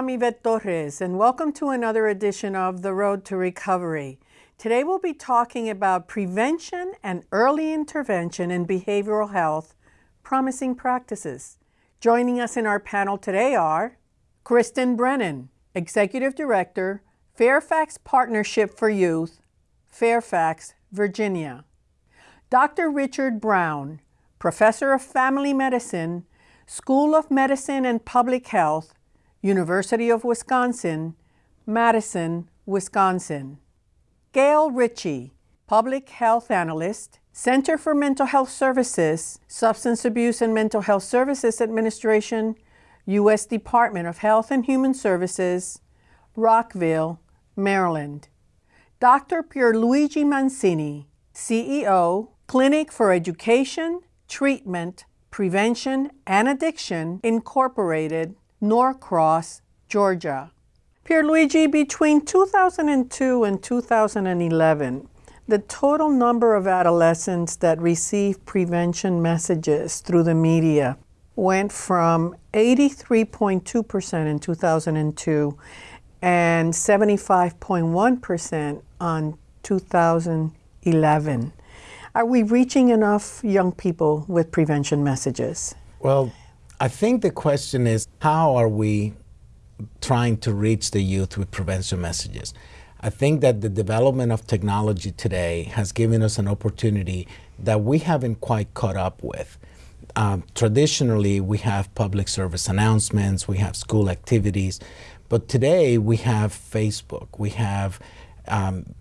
I'm Ivette Torres, and welcome to another edition of The Road to Recovery. Today we'll be talking about prevention and early intervention in behavioral health, promising practices. Joining us in our panel today are Kristen Brennan, Executive Director, Fairfax Partnership for Youth, Fairfax, Virginia. Dr. Richard Brown, Professor of Family Medicine, School of Medicine and Public Health, University of Wisconsin, Madison, Wisconsin. Gail Ritchie, Public Health Analyst, Center for Mental Health Services, Substance Abuse and Mental Health Services Administration, U.S. Department of Health and Human Services, Rockville, Maryland. Dr. Pierluigi Mancini, CEO, Clinic for Education, Treatment, Prevention, and Addiction, Incorporated, Norcross, Georgia. Pierluigi, between 2002 and 2011, the total number of adolescents that received prevention messages through the media went from 83.2% in 2002 and 75.1% on 2011. Are we reaching enough young people with prevention messages? Well, I think the question is how are we trying to reach the youth with prevention messages? I think that the development of technology today has given us an opportunity that we haven't quite caught up with. Um, traditionally, we have public service announcements, we have school activities, but today we have Facebook, we have um,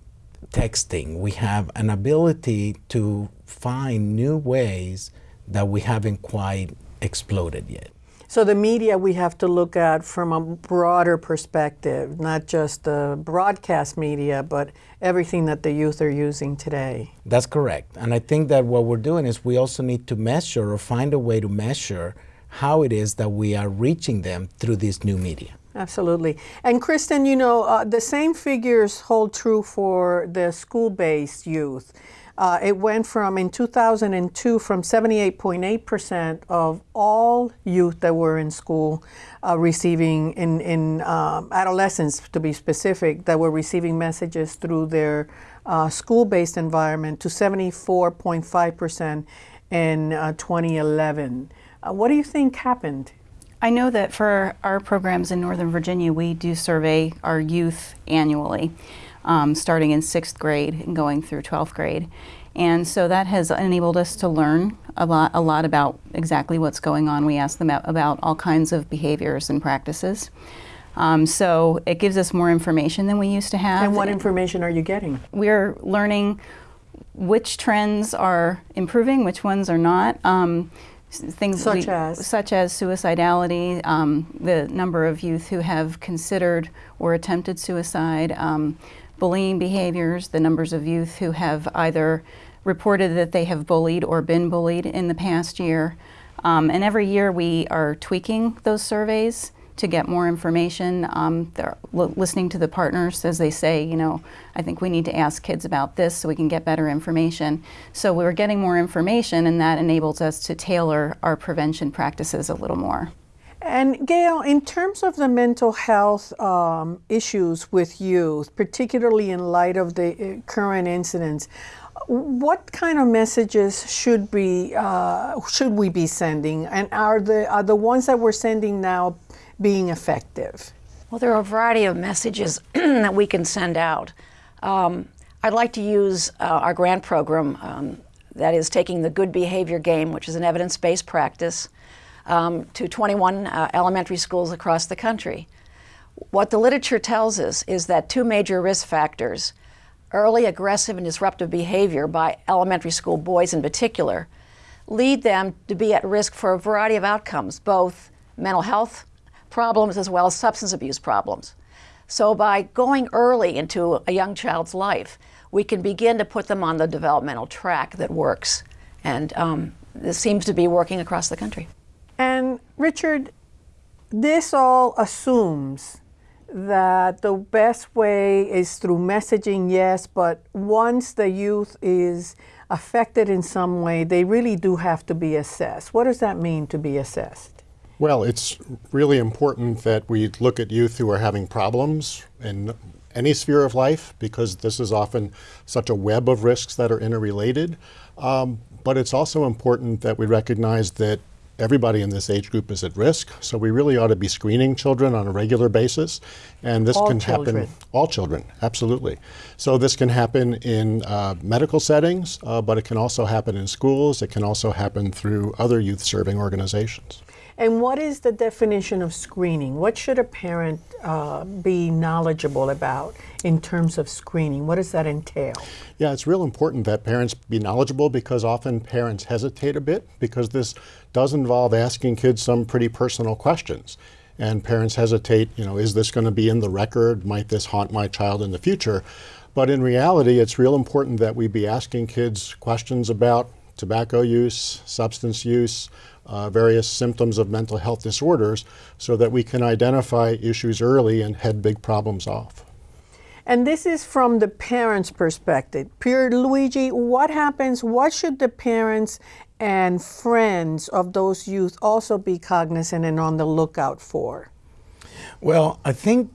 texting, we have an ability to find new ways that we haven't quite exploded yet. So the media we have to look at from a broader perspective, not just the broadcast media, but everything that the youth are using today. That's correct. And I think that what we're doing is we also need to measure or find a way to measure how it is that we are reaching them through this new media. Absolutely. And Kristen, you know, uh, the same figures hold true for the school-based youth. Uh, it went from, in 2002, from 78.8% of all youth that were in school uh, receiving, in, in um, adolescents to be specific, that were receiving messages through their uh, school-based environment to 74.5% in uh, 2011. Uh, what do you think happened? I know that for our programs in Northern Virginia, we do survey our youth annually um, starting in sixth grade and going through 12th grade. And so that has enabled us to learn a lot, a lot about exactly what's going on. We ask them about all kinds of behaviors and practices. Um, so it gives us more information than we used to have. And what information are you getting? We're learning which trends are improving, which ones are not. Um, things such we, as such as suicidality, um, the number of youth who have considered or attempted suicide, um, bullying behaviors, the numbers of youth who have either reported that they have bullied or been bullied in the past year. Um, and every year we are tweaking those surveys to get more information. Um, they're listening to the partners as they say, you know, I think we need to ask kids about this so we can get better information. So we're getting more information and that enables us to tailor our prevention practices a little more. And Gail, in terms of the mental health um, issues with youth, particularly in light of the uh, current incidents, what kind of messages should be uh, should we be sending, and are the are the ones that we're sending now being effective? Well, there are a variety of messages that we can send out. Um, I'd like to use uh, our grant program um, that is taking the good behavior game, which is an evidence-based practice, um, to 21 uh, elementary schools across the country. What the literature tells us is that two major risk factors, early aggressive and disruptive behavior by elementary school boys in particular, lead them to be at risk for a variety of outcomes, both mental health problems as well as substance abuse problems. So by going early into a young child's life, we can begin to put them on the developmental track that works. And um, this seems to be working across the country. And Richard, this all assumes that the best way is through messaging, yes, but once the youth is affected in some way, they really do have to be assessed. What does that mean to be assessed? Well, it's really important that we look at youth who are having problems in any sphere of life because this is often such a web of risks that are interrelated. Um, but it's also important that we recognize that everybody in this age group is at risk. So we really ought to be screening children on a regular basis. And this All can children. happen, all children, absolutely. So this can happen in uh, medical settings, uh, but it can also happen in schools. It can also happen through other youth serving organizations. And what is the definition of screening? What should a parent uh, be knowledgeable about in terms of screening? What does that entail? Yeah, it's real important that parents be knowledgeable because often parents hesitate a bit because this does involve asking kids some pretty personal questions. And parents hesitate, you know, is this going to be in the record? Might this haunt my child in the future? But in reality, it's real important that we be asking kids questions about tobacco use, substance use, uh, various symptoms of mental health disorders so that we can identify issues early and head big problems off. And this is from the parents' perspective. Pierluigi, what happens? What should the parents and friends of those youth also be cognizant and on the lookout for? Well, I think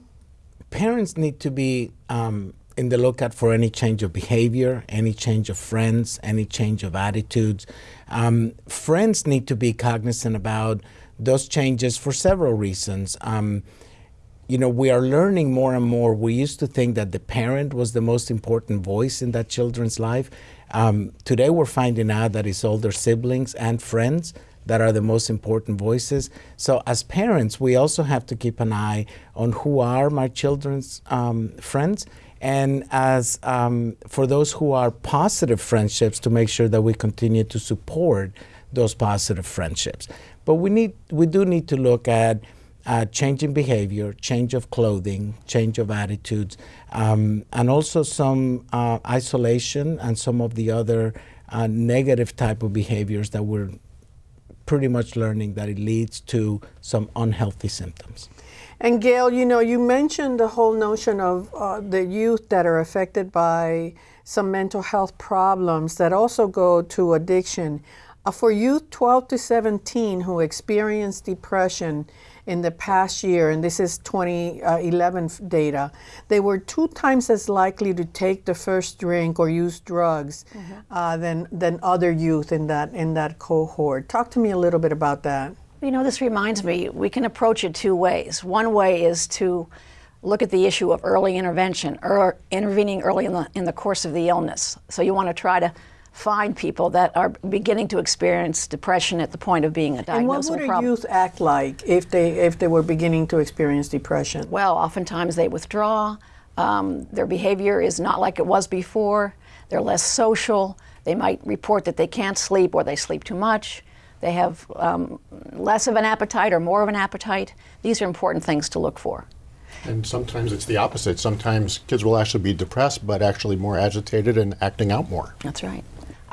parents need to be um, in the lookout for any change of behavior, any change of friends, any change of attitudes. Um, friends need to be cognizant about those changes for several reasons. Um, you know, we are learning more and more. We used to think that the parent was the most important voice in that children's life. Um, today, we're finding out that it's older siblings and friends that are the most important voices. So, as parents, we also have to keep an eye on who are my children's um, friends. And as um, for those who are positive friendships, to make sure that we continue to support those positive friendships. But we need, we do need to look at uh, change in behavior, change of clothing, change of attitudes, um, and also some uh, isolation and some of the other uh, negative type of behaviors that we're pretty much learning that it leads to some unhealthy symptoms. And Gail, you know, you mentioned the whole notion of uh, the youth that are affected by some mental health problems that also go to addiction. Uh, for youth 12 to 17 who experience depression in the past year, and this is 2011 data, they were two times as likely to take the first drink or use drugs uh, than, than other youth in that, in that cohort. Talk to me a little bit about that. You know, this reminds me, we can approach it two ways. One way is to look at the issue of early intervention, or intervening early in the, in the course of the illness. So you want to try to find people that are beginning to experience depression at the point of being a diagnosable And what would a problem. youth act like if they if they were beginning to experience depression? Well, oftentimes they withdraw. Um, their behavior is not like it was before. They're less social. They might report that they can't sleep or they sleep too much. They have um, less of an appetite or more of an appetite. These are important things to look for. And sometimes it's the opposite. Sometimes kids will actually be depressed, but actually more agitated and acting out more. That's right.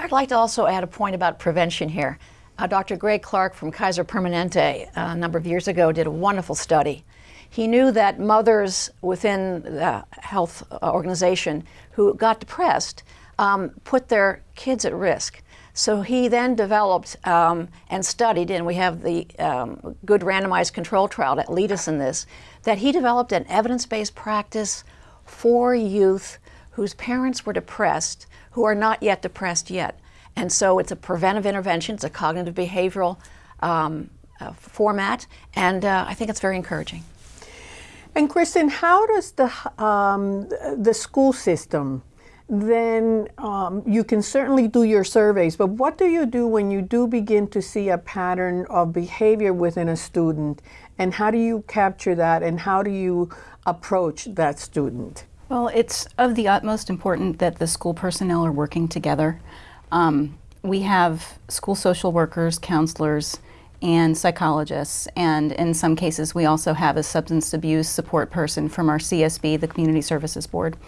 I'd like to also add a point about prevention here. Uh, Dr. Greg Clarke from Kaiser Permanente uh, a number of years ago did a wonderful study. He knew that mothers within the health uh, organization who got depressed um, put their kids at risk. So he then developed um, and studied, and we have the um, good randomized control trial that lead us in this, that he developed an evidence based practice for youth whose parents were depressed who are not yet depressed yet. And so it's a preventive intervention, it's a cognitive behavioral um, uh, format, and uh, I think it's very encouraging. And Kristen, how does the um, the school system then um, you can certainly do your surveys, but what do you do when you do begin to see a pattern of behavior within a student, and how do you capture that, and how do you approach that student? Well, it's of the utmost important that the school personnel are working together. Um, we have school social workers, counselors, and psychologists, and in some cases, we also have a substance abuse support person from our CSB, the Community Services Board.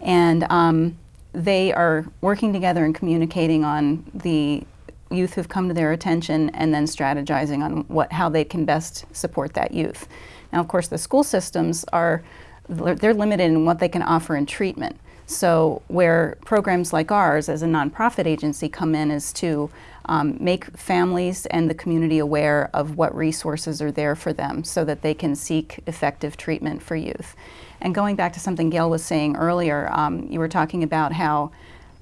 And um, they are working together and communicating on the youth who've come to their attention and then strategizing on what, how they can best support that youth. Now, of course, the school systems are they're limited in what they can offer in treatment. So, where programs like ours, as a nonprofit agency, come in is to um, make families and the community aware of what resources are there for them so that they can seek effective treatment for youth. And going back to something Gail was saying earlier, um, you were talking about how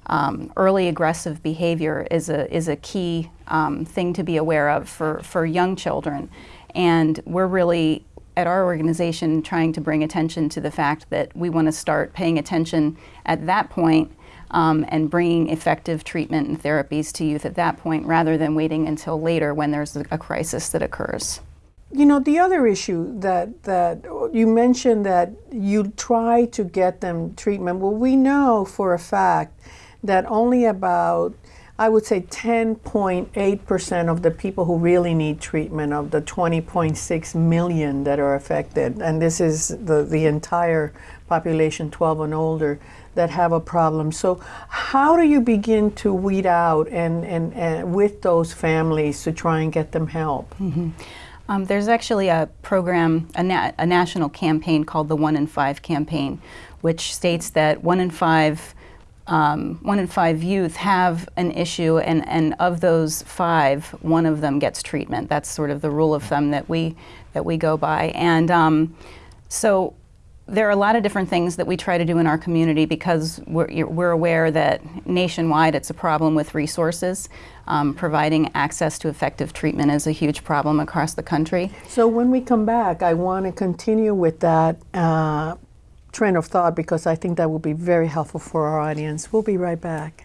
um, early aggressive behavior is a, is a key um, thing to be aware of for, for young children. And we're really, at our organization, trying to bring attention to the fact that we want to start paying attention at that point um, and bringing effective treatment and therapies to youth at that point rather than waiting until later when there's a, crisis that occurs. You know, the other issue that, that you mentioned that you try to get them treatment. Well, we know for a fact that only about, I would say 10.8% of the people who really need treatment of the 20.6 million that are affected, and this is the, the entire population 12 and older, that have a problem. So how do you begin to weed out and, and, and with those families to try and get them help? Mm-hmm. Um, there's actually a program, a, na a, national campaign called the One in Five campaign, which states that one in five, um, one in five youth have an issue, and, and of those five, one of them gets treatment. That's sort of the rule of thumb that we that we go by, and um, so there are a lot of different things that we try to do in our community because we're, we're aware that nationwide it's a problem with resources. Um, providing access to effective treatment is a huge problem across the country. So when we come back, I want to continue with that uh, train of thought because I think that will be very helpful for our audience. We'll be right back.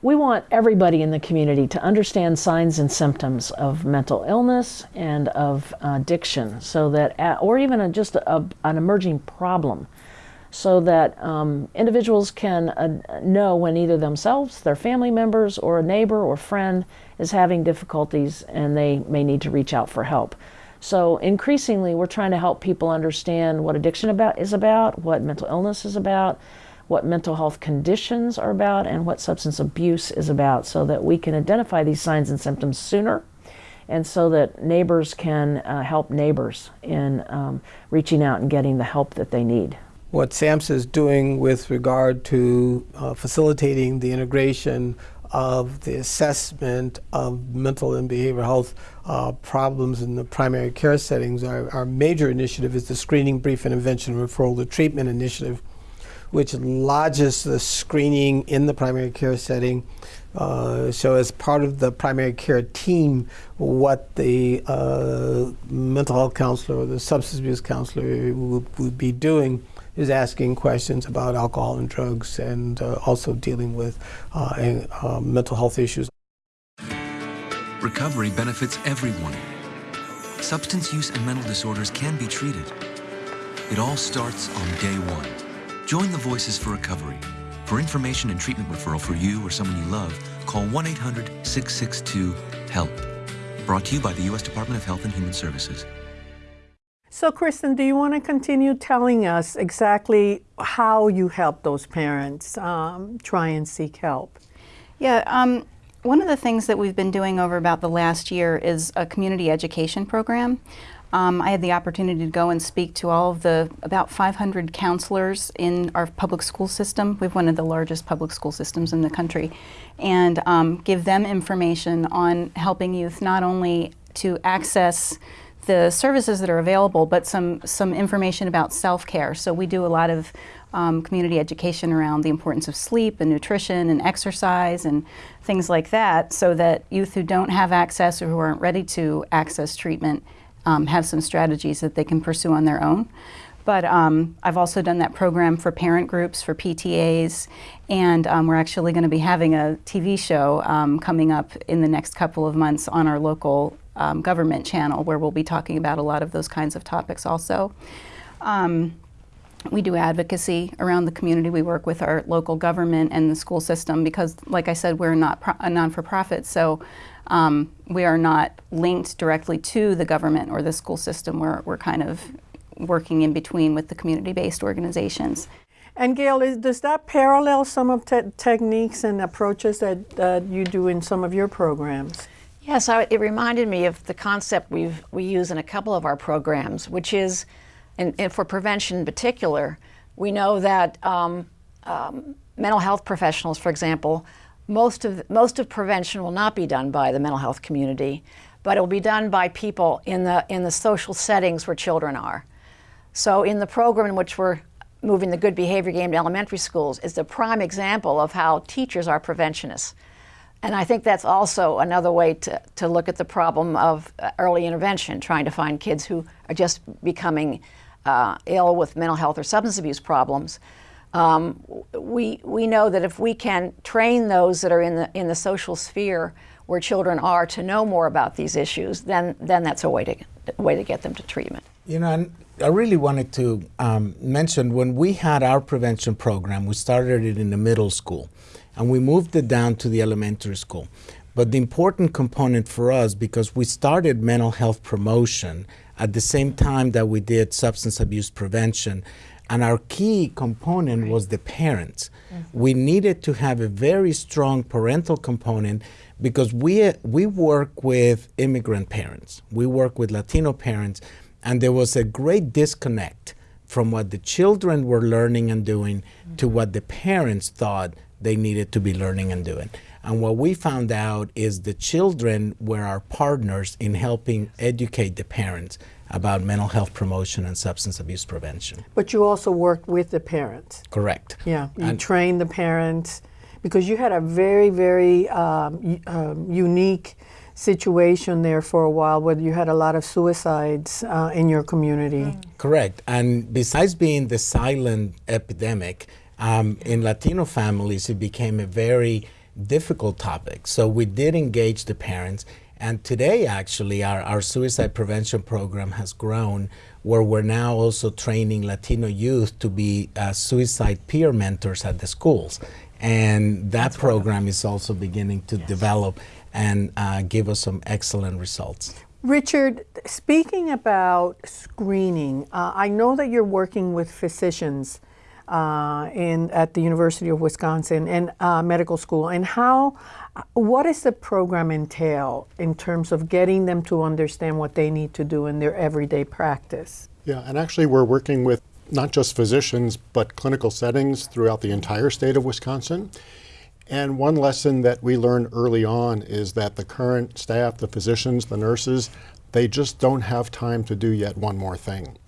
We want everybody in the community to understand signs and symptoms of mental illness and of addiction, so that, or even a, just a, an emerging problem, so that um, individuals can uh, know when either themselves, their family members, or a neighbor or friend is having difficulties and they may need to reach out for help. So increasingly, we're trying to help people understand what addiction about is about, what mental illness is about, what mental health conditions are about and what substance abuse is about so that we can identify these signs and symptoms sooner and so that neighbors can uh, help neighbors in um, reaching out and getting the help that they need. What SAMHSA is doing with regard to uh, facilitating the integration of the assessment of mental and behavioral health uh, problems in the primary care settings, our, our major initiative is the Screening, Brief Intervention, Referral to Treatment Initiative, which lodges the screening in the primary care setting. Uh, so as part of the primary care team, what the uh, mental health counselor or the substance abuse counselor would, would, be doing is asking questions about alcohol and drugs and uh, also dealing with uh, uh, mental health issues. Recovery benefits everyone. Substance use and mental disorders can be treated. It all starts on day one. Join the Voices for Recovery. For information and treatment referral for you or someone you love, call 1 800 662 HELP. Brought to you by the U.S. Department of Health and Human Services. So, Kristen, do you want to continue telling us exactly how you help those parents um, try and seek help? Yeah, um, one of the things that we've been doing over about the last year is a community education program. Um, I had the opportunity to go and speak to all of the about 500 counselors in our public school system. We have one of the largest public school systems in the country, and um, give them information on helping youth not only to access the services that are available, but some some information about self-care. So we do a lot of um, community education around the importance of sleep and nutrition and exercise and things like that, so that youth who don't have access or who aren't ready to access treatment um, have some strategies that they can pursue on their own. But um, I've also done that program for parent groups, for PTAs, and um, we're actually going to be having a TV show um, coming up in the next couple of months on our local um, government channel where we'll be talking about a lot of those kinds of topics also. Um, we do advocacy around the community. We work with our local government and the school system because, like I said, we're not a non-for-profit, so um, we are not linked directly to the government or the school system. We're, we're kind of working in between with the community-based organizations. And Gail, is, does that parallel some of te techniques and approaches that, that you do in some of your programs? Yes, I, it reminded me of the concept we we use in a couple of our programs, which is, and, and for prevention in particular, we know that um, um, mental health professionals, for example, most of most of prevention will not be done by the mental health community, but it will be done by people in the in the social settings where children are. So in the program in which we're moving the good behavior game to elementary schools is the prime example of how teachers are preventionists. And I think that's also another way to, to look at the problem of uh, early intervention, trying to find kids who are just becoming uh, ill with mental health or substance abuse problems. Um, we, we know that if we can train those that are in the, in the social sphere where children are to know more about these issues, then, then that's a way to, way to get them to treatment. You know, I really wanted to um, mention when we had our prevention program, we started it in the middle school and we moved it down to the elementary school. But the important component for us, because we started mental health promotion at the same time that we did substance abuse prevention, and our key component right. was the parents. Mm-hmm. We needed to have a very strong parental component because we, we work with immigrant parents, we work with Latino parents, and there was a great disconnect from what the children were learning and doing mm-hmm. to what the parents thought they needed to be learning and doing. And what we found out is the children were our partners in helping educate the parents about mental health promotion and substance abuse prevention. But you also worked with the parents. Correct. Yeah, you and trained the parents because you had a very, very um, um, unique situation there for a while where you had a lot of suicides uh, in your community. Mm. Correct. And besides being the silent epidemic, um, in Latino families, it became a very difficult topic. So we did engage the parents and today, actually, our, our suicide prevention program has grown where we're now also training Latino youth to be uh, suicide peer mentors at the schools. And that That's program wonderful. is also beginning to yes. develop and uh, give us some excellent results. Richard, speaking about screening, uh, I know that you're working with physicians uh, in at the University of Wisconsin and uh, medical school, and how what does the program entail in terms of getting them to understand what they need to do in their everyday practice? Yeah, and actually, we're working with not just physicians, but clinical settings throughout the entire state of Wisconsin. And one lesson that we learned early on is that the current staff, the physicians, the nurses, they just don't have time to do yet one more thing.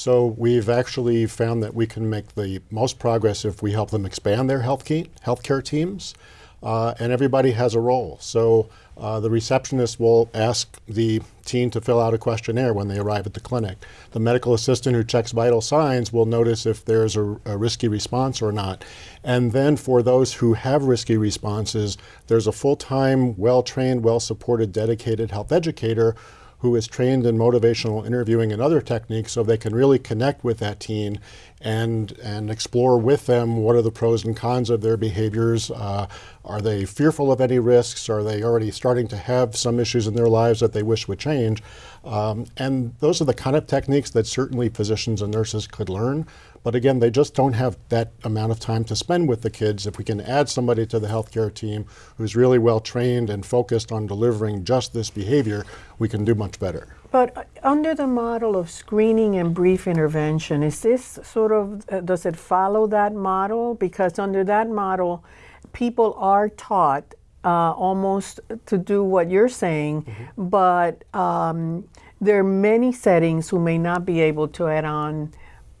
So we've actually found that we can make the most progress if we help them expand their health healthcare teams uh, and everybody has a role. So uh, the receptionist will ask the teen to fill out a questionnaire when they arrive at the clinic. The medical assistant who checks vital signs will notice if there's a, a risky response or not. And then for those who have risky responses, there's a full-time, well-trained, well-supported, dedicated health educator who is trained in motivational interviewing and other techniques so they can really connect with that teen and, and explore with them what are the pros and cons of their behaviors. Uh, are they fearful of any risks? Are they already starting to have some issues in their lives that they wish would change? Um, and those are the kind of techniques that certainly physicians and nurses could learn. But again, they just don't have that amount of time to spend with the kids. If we can add somebody to the healthcare team who's really well trained and focused on delivering just this behavior, we can do much better. But uh, under the model of screening and brief intervention, is this sort of, uh, does it follow that model? Because under that model, people are taught uh, almost to do what you're saying, mm-hmm. but um, there are many settings who may not be able to add on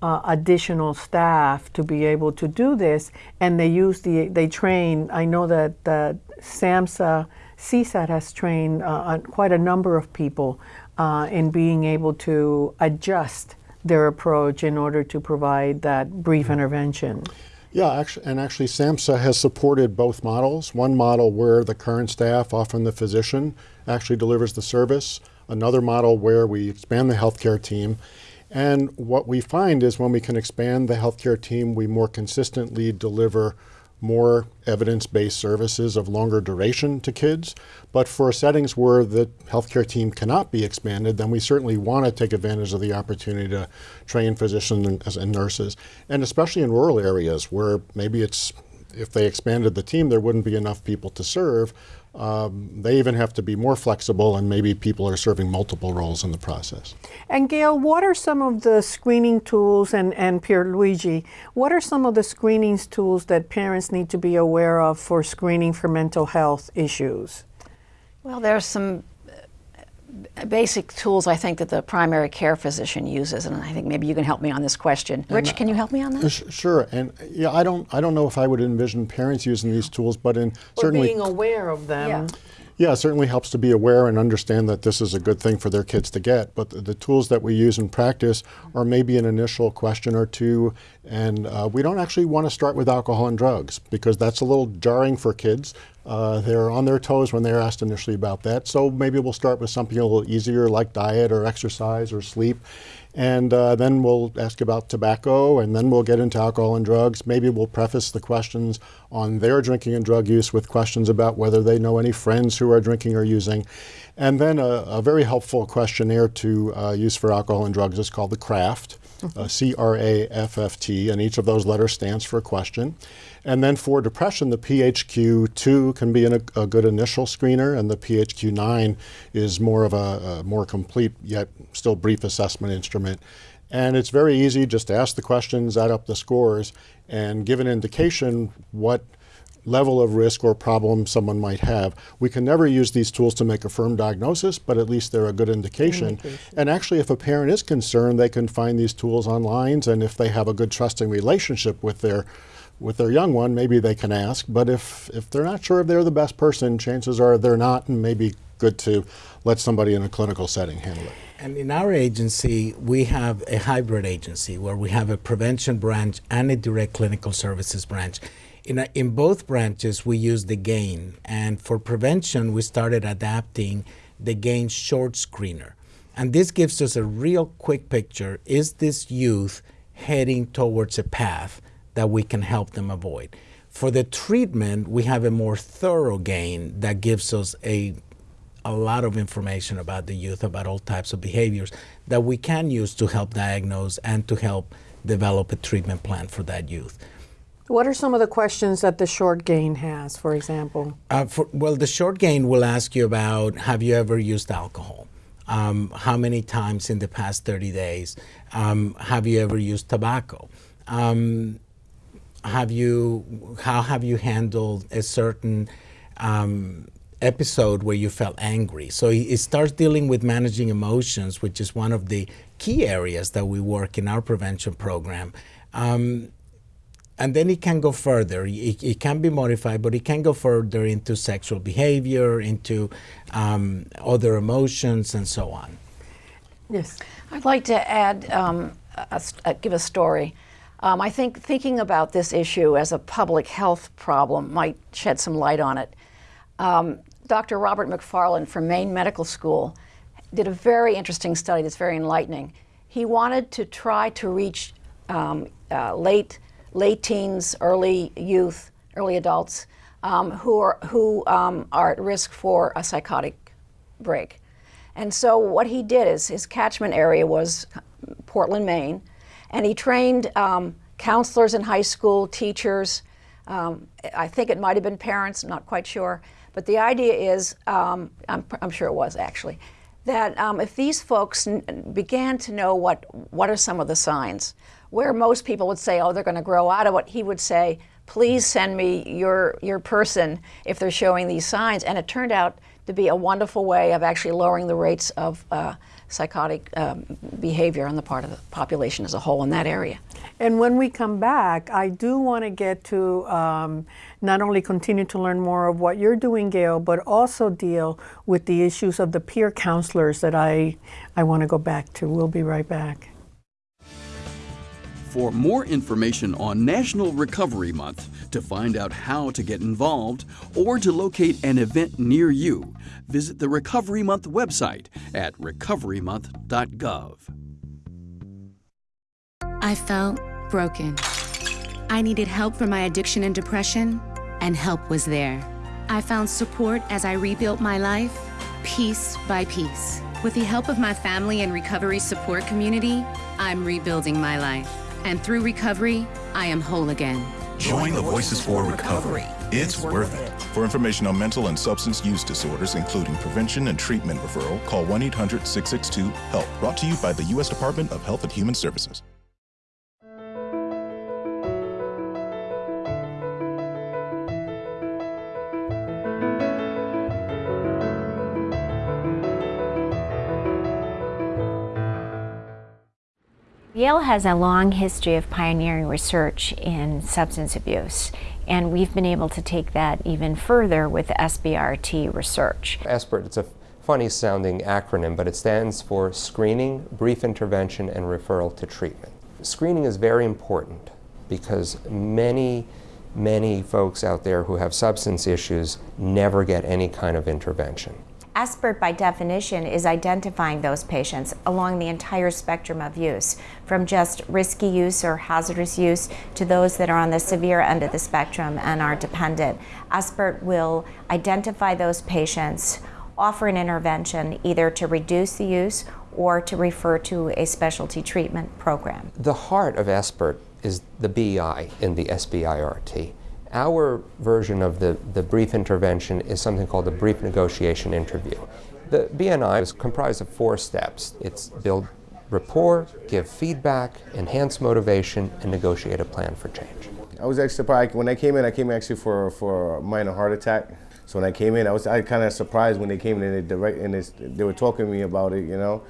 uh, additional staff to be able to do this, and they use the they train. I know that that SAMHSA CSAT has trained uh, quite a number of people uh, in being able to adjust their approach in order to provide that brief intervention. Yeah, actually, and actually SAMHSA has supported both models. One model where the current staff, often the physician, actually delivers the service. Another model where we expand the healthcare team. And what we find is when we can expand the healthcare team, we more consistently deliver more evidence-based services of longer duration to kids. But for settings where the healthcare team cannot be expanded, then we certainly want to take advantage of the opportunity to train physicians and, nurses, and especially in rural areas where maybe it's if they expanded the team, there wouldn't be enough people to serve. Um, they even have to be more flexible, and maybe people are serving multiple roles in the process. And Gail, what are some of the screening tools, and, and Pierluigi, what are some of the screening tools that parents need to be aware of for screening for mental health issues? Well, there's some uh, basic tools I think that the primary care physician uses, and I think maybe you can help me on this question. Rich, can you help me on that? sh- Sure, and yeah, I don't, I don't know if I would envision parents using these tools, but in Or certainly, being aware of them. Yeah. Yeah, it certainly helps to be aware and understand that this is a good thing for their kids to get. But the, the tools that we use in practice are maybe an initial question or two, and uh, we don't actually want to start with alcohol and drugs because that's a little jarring for kids. Uh, they're on their toes when they're asked initially about that. So maybe we'll start with something a little easier like diet or exercise or sleep. And uh, then we'll ask about tobacco, and then we'll get into alcohol and drugs. Maybe we'll preface the questions on their drinking and drug use with questions about whether they know any friends who are drinking or using. And then a, a very helpful questionnaire to uh, use for alcohol and drugs is called the CRAFFT, uh, C R A F F T, and each of those letters stands for a question. And then for depression, the PHQ-2 can be an, a, good initial screener, and the PHQ-9 is more of a, a more complete yet still brief assessment instrument. And it's very easy just to ask the questions, add up the scores, and give an indication what level of risk or problem someone might have. We can never use these tools to make a firm diagnosis, but at least they're a good indication. And actually, if a parent is concerned, they can find these tools online, and if they have a good trusting relationship with their with their young one, maybe they can ask. But if if they're not sure if they're the best person, chances are they're not, and maybe good to let somebody in a clinical setting handle it. And in our agency, we have a hybrid agency where we have a prevention branch and a direct clinical services branch. In, a, in both branches, we use the GAIN. And for prevention, we started adapting the GAIN short screener. And this gives us a real quick picture. Is this youth heading towards a path that we can help them avoid? For the treatment, we have a more thorough GAIN that gives us a a lot of information about the youth, about all types of behaviors that we can use to help diagnose and to help develop a treatment plan for that youth. What are some of the questions that the short GAIN has, for example? Uh, for, well, the short GAIN will ask you about have you ever used alcohol? Um, how many times in the past 30 days? Um, have you ever used tobacco? Um, have you, how have you handled a certain um, episode where you felt angry. So it starts dealing with managing emotions, which is one of the key areas that we work in our prevention program. Um, and then it can go further. It, it, can be modified, but it can go further into sexual behavior, into um, other emotions, and so on. Yes. I'd like to add, um, a, a, give a story. Um, I think thinking about this issue as a public health problem might shed some light on it. Um, Dr. Robert McFarlane from Maine Medical School did a very interesting study that's very enlightening. He wanted to try to reach um, uh, late, late teens, early youth, early adults um, who, are, who um, are at risk for a psychotic break. And so what he did is his catchment area was Portland, Maine, and he trained um, counselors in high school, teachers, um, I think it might have been parents, I'm not quite sure. But the idea is, um, I'm, I'm, sure it was actually, that um, if these folks began to know what, what are some of the signs, where most people would say, oh, they're going to grow out of it, he would say, please send me your, your person if they're showing these signs. And it turned out to be a wonderful way of actually lowering the rates of uh, psychotic um, behavior on the part of the population as a whole in that area. And when we come back, I do want to get to um, not only continue to learn more of what you're doing, Gail, but also deal with the issues of the peer counselors that I, I want to go back to. We'll be right back. For more information on National Recovery Month, to find out how to get involved, or to locate an event near you, visit the Recovery Month website at recoverymonth.gov. I felt broken. I needed help for my addiction and depression, and help was there. I found support as I rebuilt my life, piece by piece. With the help of my family and recovery support community, I'm rebuilding my life. And through recovery, I am whole again. Join the Voices for Recovery. It's worth it. For information on mental and substance use disorders, including prevention and treatment referral, call 1 800 662 HELP. Brought to you by the U.S. Department of Health and Human Services. Yale has a long history of pioneering research in substance abuse, and we've been able to take that even further with SBIRT research. SBIRT, it's a funny sounding acronym, but it stands for Screening, Brief Intervention, and Referral to Treatment. Screening is very important because many, many folks out there who have substance issues never get any kind of intervention. SBIRT, by definition, is identifying those patients along the entire spectrum of use, from just risky use or hazardous use to those that are on the severe end of the spectrum and are dependent. SBIRT will identify those patients, offer an intervention either to reduce the use or to refer to a specialty treatment program. The heart of SBIRT is the BI in the SBIRT. Our version of the, the brief intervention is something called the brief negotiation interview. The BNI is comprised of four steps. It's build rapport, give feedback, enhance motivation, and negotiate a plan for change. I was actually surprised when I came in. I came actually for for a minor heart attack. So when I came in, I was I kind of surprised when they came in and they direct and they, they were talking to me about it. You know,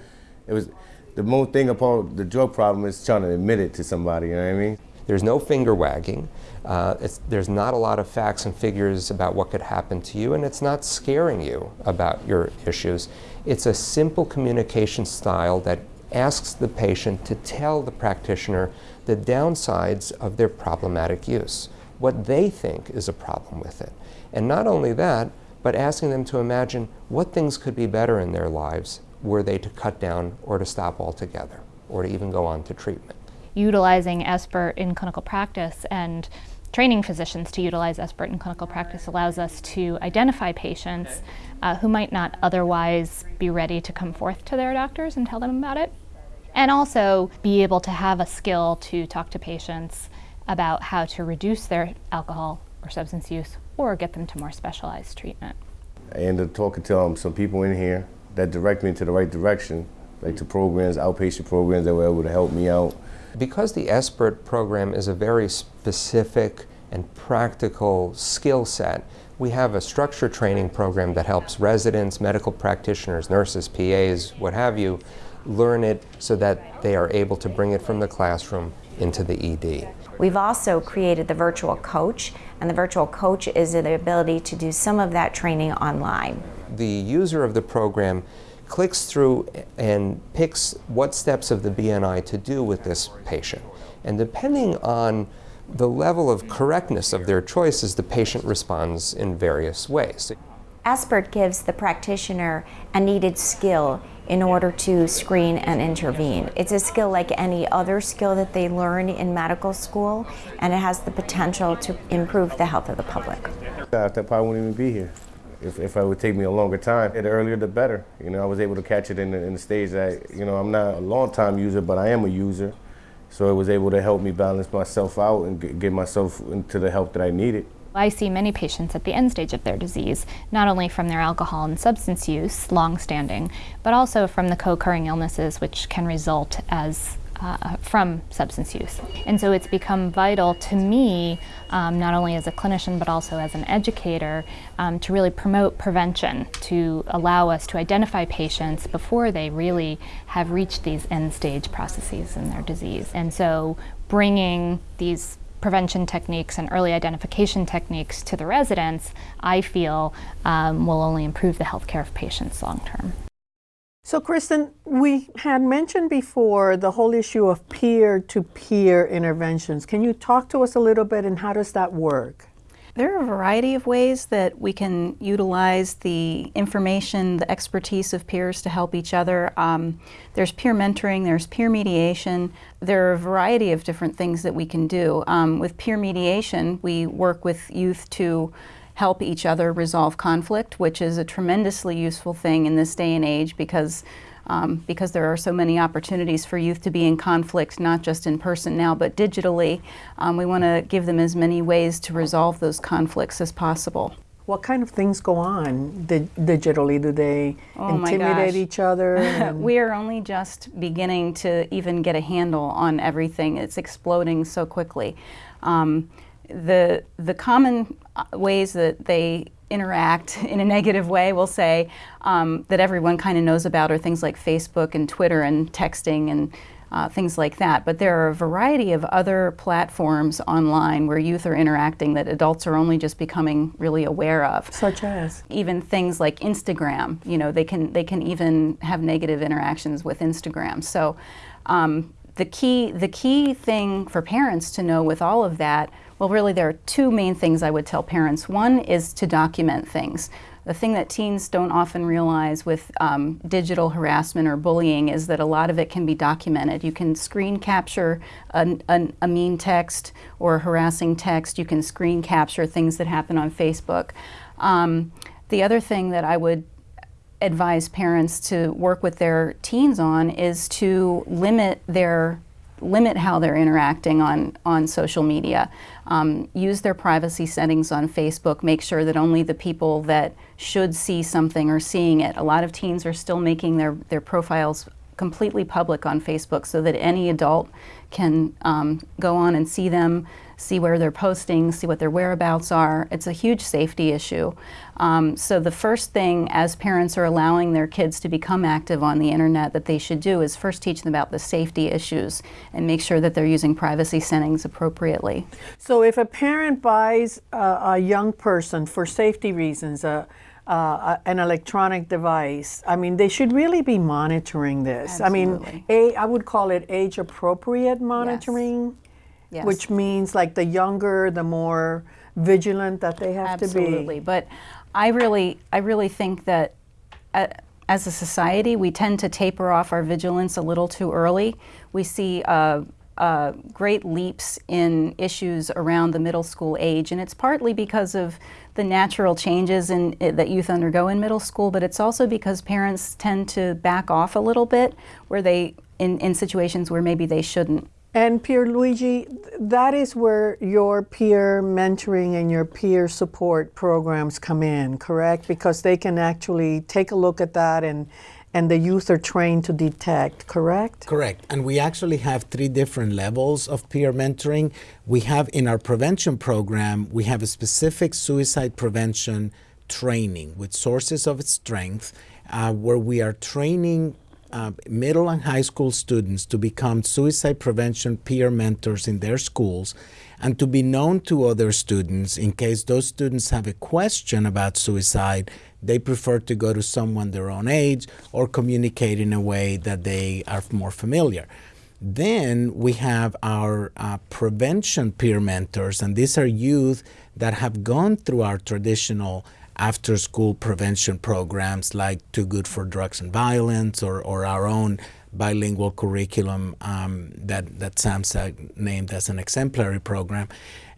it was the most thing about the drug problem is trying to admit it to somebody. You know what I mean? There's no finger wagging. Uh, there's not a lot of facts and figures about what could happen to you, and it's not scaring you about your issues. It's a simple communication style that asks the patient to tell the practitioner the downsides of their problematic use, what they think is a problem with it. And not only that, but asking them to imagine what things could be better in their lives were they to cut down or to stop altogether, or to even go on to treatment utilizing SBIRT in clinical practice and training physicians to utilize SBIRT in clinical practice allows us to identify patients uh, who might not otherwise be ready to come forth to their doctors and tell them about it. And also be able to have a skill to talk to patients about how to reduce their alcohol or substance use or get them to more specialized treatment. I ended up talking to um, some people in here that direct me into the right direction, like to programs, outpatient programs that were able to help me out. Because the SBIRT program is a very specific and practical skill set, we have a structure training program that helps residents, medical practitioners, nurses, PAs, what have you, learn it so that they are able to bring it from the classroom into the ED. We've also created the virtual coach, and the virtual coach is the ability to do some of that training online. The user of the program clicks through and picks what steps of the BNI to do with this patient. And depending on the level of correctness of their choices, the patient responds in various ways. SBIRT gives the practitioner a needed skill in order to screen and intervene. It's a skill like any other skill that they learn in medical school, and it has the potential to improve the health of the public. I probably wouldn't even be here if, if it would take me a longer time, the earlier the better. You know, I was able to catch it in the, in the stage that, you know, I'm not a long time user, but I am a user. So it was able to help me balance myself out and get myself into the help that I needed. I see many patients at the end stage of their disease, not only from their alcohol and substance use, long standing, but also from the co occurring illnesses which can result as uh, from substance use. And so it's become vital to me, um, not only as a clinician but also as an educator, um, to really promote prevention, to allow us to identify patients before they really have reached these end stage processes in their disease. And so bringing these prevention techniques and early identification techniques to the residents, I feel um, will only improve the health care of patients long term. So, Kristen, we had mentioned before the whole issue of peer to peer interventions. Can you talk to us a little bit and how does that work? There are a variety of ways that we can utilize the information, the expertise of peers to help each other. Um, there's peer mentoring, there's peer mediation. There are a variety of different things that we can do. Um, with peer mediation, we work with youth to help each other resolve conflict, which is a tremendously useful thing in this day and age because um, because there are so many opportunities for youth to be in conflict, not just in person now, but digitally. Um, we want to give them as many ways to resolve those conflicts as possible. What kind of things go on di- digitally? Do they Oh intimidate each other? we are only just beginning to even get a handle on everything. It's exploding so quickly. Um, the the common uh, ways that they interact in a negative way, we'll say, um, that everyone kind of knows about are things like Facebook and Twitter and texting and uh, things like that. But there are a variety of other platforms online where youth are interacting that adults are only just becoming really aware of. Such as? Even things like Instagram. You know, they can they can even have negative interactions with Instagram. So. Um, the key, the key thing for parents to know with all of that, well, really, there are two main things I would tell parents. One is to document things. The thing that teens don't often realize with um, digital harassment or bullying is that a lot of it can be documented. You can screen capture a, a, a mean text or a harassing text. You can screen capture things that happen on Facebook. Um, the other thing that I would advise parents to work with their teens on is to limit their limit how they're interacting on on social media. Um, use their privacy settings on Facebook. Make sure that only the people that should see something are seeing it. A lot of teens are still making their their profiles completely public on Facebook so that any adult can um, go on and see them, see where they're posting, see what their whereabouts are. It's a huge safety issue. Um, so the first thing as parents are allowing their kids to become active on the internet that they should do is first teach them about the safety issues and make sure that they're using privacy settings appropriately. So if a parent buys a, a young person for safety reasons, a, uh, an electronic device. I mean, they should really be monitoring this. I mean, a, I would call it age appropriate monitoring, Yes. Which means like the younger, the more vigilant that they have Absolutely. to be. Absolutely, but I really, I really think that uh, as a society, we tend to taper off our vigilance a little too early. We see uh, uh, great leaps in issues around the middle school age, and it's partly because of the natural changes in, uh, that youth undergo in middle school, but it's also because parents tend to back off a little bit, where they in, in situations where maybe they shouldn't. And Pierluigi, that is where your peer mentoring and your peer support programs come in, correct? Because they can actually take a look at that and and the youth are trained to detect, correct? Correct. And we actually have three different levels of peer mentoring. We have in our prevention program, we have a specific suicide prevention training with sources of strength uh, where we are training uh, middle and high school students to become suicide prevention peer mentors in their schools and to be known to other students in case those students have a question about suicide they prefer to go to someone their own age or communicate in a way that they are more familiar. Then we have our uh, prevention peer mentors and these are youth that have gone through our traditional after school prevention programs like Too Good for Drugs and Violence or, or our own bilingual curriculum um, that, that SAMHSA named as an exemplary program.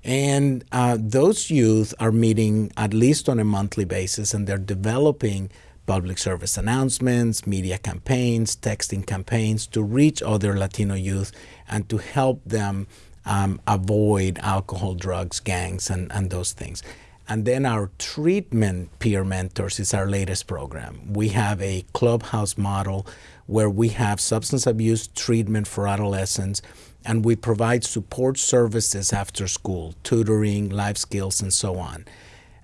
And uh, those youth are meeting at least on a monthly basis and they're developing public service announcements, media campaigns, texting campaigns to reach other Latino youth and to help them um, avoid alcohol, drugs, gangs, and, and those things. And then our treatment peer mentors is our latest program. We have a clubhouse model where we have substance abuse treatment for adolescents and we provide support services after school, tutoring, life skills, and so on.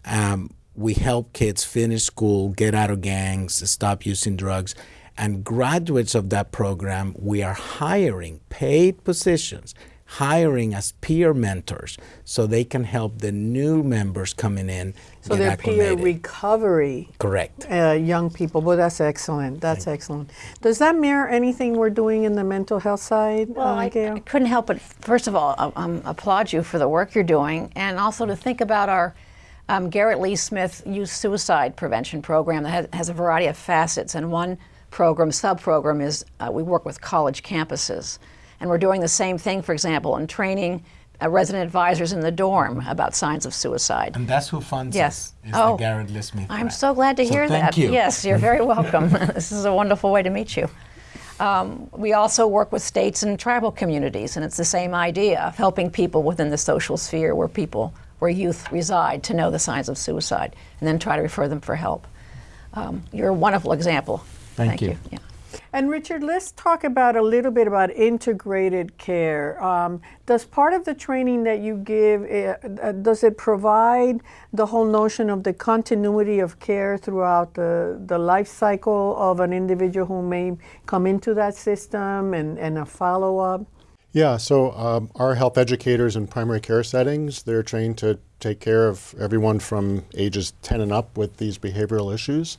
Um, we help kids finish school, get out of gangs, stop using drugs. And graduates of that program, we are hiring paid positions hiring as peer mentors so they can help the new members coming in So get they're peer recovery. Correct. Uh, young people. Well, that's excellent. That's excellent. Does that mirror anything we're doing in the mental health side, Well, uh, I, Gail? I couldn't help but, first of all, um, um, applaud you for the work you're doing, and also to think about our um, Garrett Lee Smith Youth Suicide Prevention Program that has, has a variety of facets. And one program, sub program, is uh, we work with college campuses. And we're doing the same thing, for example, in training uh, resident advisors in the dorm about signs of suicide. And that's who funds Yes. us, is Oh, the Garrett List I'm so glad to So hear thank that. you. Yes, you're very welcome. this is a wonderful way to meet you. Um, we also work with states and tribal communities, and it's the same idea of helping people within the social sphere where people, where youth reside, to know the signs of suicide, and then try to refer them for help. Um, you're a wonderful example. Thank you. Yeah. And Richard, let's talk about a little bit about integrated care. Um, does part of the training that you give, uh, uh, does it provide the whole notion of the continuity of care throughout the, the life cycle of an individual who may come into that system and, and a follow-up? Yeah, so um, our health educators in primary care settings, they're trained to take care of everyone from ages 10 and up with these behavioral issues.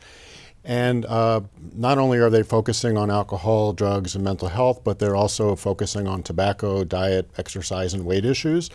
And uh, not only are they focusing on alcohol, drugs, and mental health, but they're also focusing on tobacco, diet, exercise, and weight issues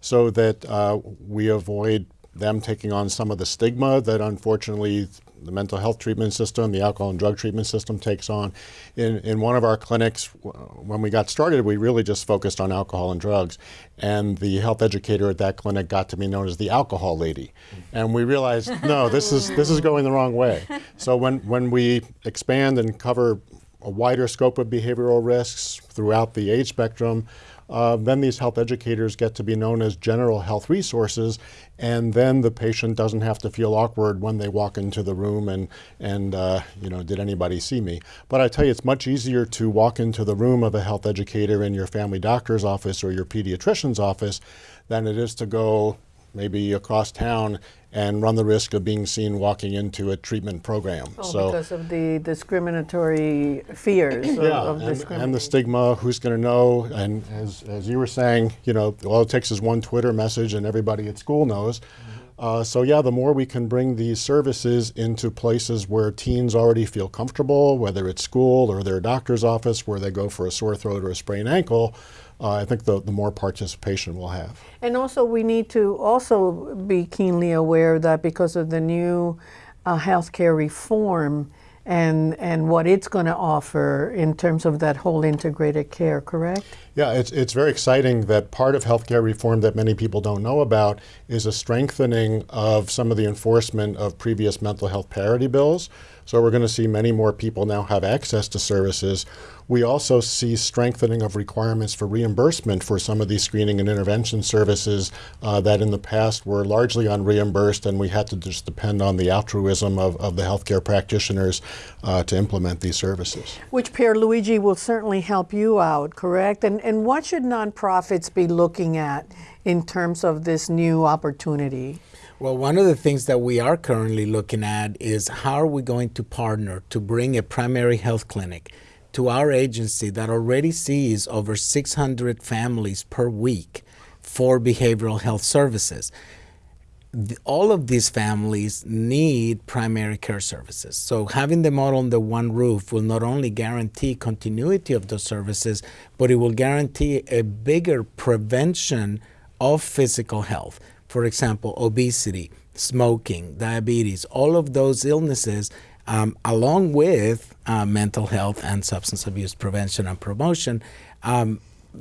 so that uh, we avoid them taking on some of the stigma that unfortunately the mental health treatment system, the alcohol and drug treatment system takes on. In, in one of our clinics, when we got started, we really just focused on alcohol and drugs. And the health educator at that clinic got to be known as the alcohol lady. And we realized, no, this is, this is going the wrong way. So when, when we expand and cover a wider scope of behavioral risks throughout the age spectrum, uh, then these health educators get to be known as general health resources, and then the patient doesn't have to feel awkward when they walk into the room and, and uh, you know, did anybody see me? But I tell you, it's much easier to walk into the room of a health educator in your family doctor's office or your pediatrician's office than it is to go maybe across town and run the risk of being seen walking into a treatment program. Oh, so because of the discriminatory fears of, yeah, of and, and the stigma, who's going to know, and as, as you were saying, you know, all it takes is one Twitter message and everybody at school knows. Uh, so yeah, the more we can bring these services into places where teens already feel comfortable, whether it's school or their doctor's office where they go for a sore throat or a sprained ankle, uh, I think the, the more participation we'll have. And also, we need to also be keenly aware that because of the new uh, healthcare reform and and what it's going to offer in terms of that whole integrated care, correct? Yeah, it's, it's very exciting that part of healthcare reform that many people don't know about is a strengthening of some of the enforcement of previous mental health parity bills. So we're going to see many more people now have access to services. We also see strengthening of requirements for reimbursement for some of these screening and intervention services uh, that in the past were largely unreimbursed and we had to just depend on the altruism of, of the healthcare practitioners uh, to implement these services. Which Pierluigi will certainly help you out, correct? And and what should nonprofits be looking at in terms of this new opportunity? Well, one of the things that we are currently looking at is how are we going to partner to bring a primary health clinic to our agency that already sees over 600 families per week for behavioral health services. The, all of these families need primary care services. So having them all under one roof will not only guarantee continuity of those services, but it will guarantee a bigger prevention of physical health. For example, obesity, smoking, diabetes, all of those illnesses, um, along with uh, mental health and substance abuse prevention and promotion, um,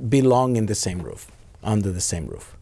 belong in the same roof, under the same roof.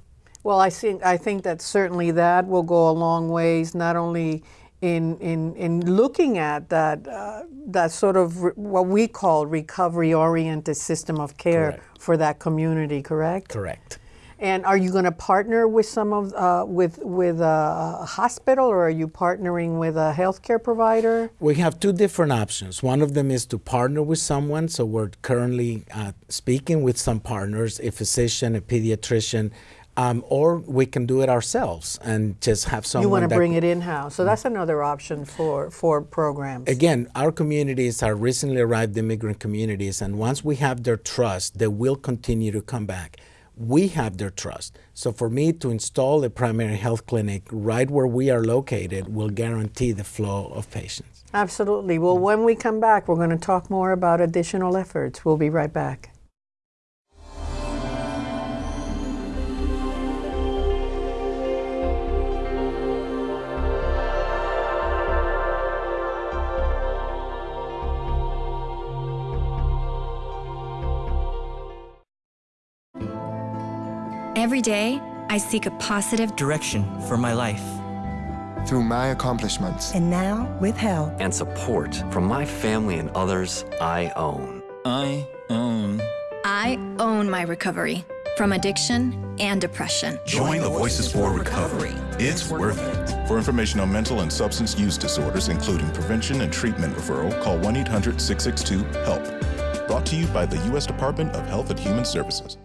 Well, I think I think that certainly that will go a long ways, not only in in in looking at that uh, that sort of what we call recovery-oriented system of care Correct. for that community. Correct. Correct. And are you going to partner with some of uh, with with a, hospital, or are you partnering with a healthcare provider? We have two different options. One of them is to partner with someone. So we're currently uh, speaking with some partners, a physician, a pediatrician, um, or we can do it ourselves and just have someone. you want to bring it in house, so that's another option for for programs. Again, our communities are recently arrived immigrant communities, and once we have their trust, they will continue to come back. We have their trust. So for me to install a primary health clinic right where we are located will guarantee the flow of patients. Absolutely. Well, when we come back, we're going to talk more about additional efforts. We'll be right back. Every day, I seek a positive direction for my life. Through my accomplishments. And now, with help and support from my family and others I own. I own. I own my recovery from addiction and depression. Join the Voices for Recovery. It's worth it. For information on mental and substance use disorders, including prevention and treatment referral, call 1 800 662 HELP. Brought to you by the U.S. Department of Health and Human Services.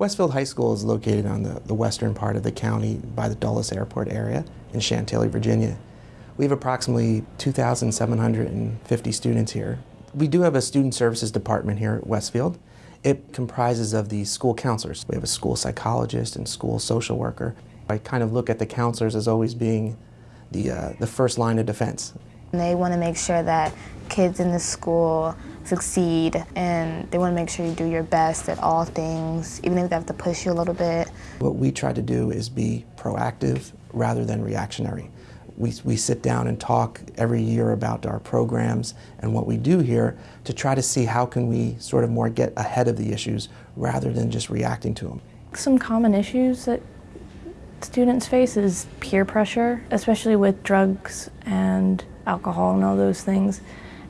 Westfield High School is located on the, the western part of the county by the Dulles Airport area in Chantilly, Virginia. We have approximately 2,750 students here. We do have a student services department here at Westfield. It comprises of the school counselors. We have a school psychologist and school social worker. I kind of look at the counselors as always being the, uh, the first line of defense. They want to make sure that kids in the school succeed and they want to make sure you do your best at all things, even if they have to push you a little bit. What we try to do is be proactive rather than reactionary. We, we sit down and talk every year about our programs and what we do here to try to see how can we sort of more get ahead of the issues rather than just reacting to them. Some common issues that students face is peer pressure, especially with drugs and alcohol and all those things.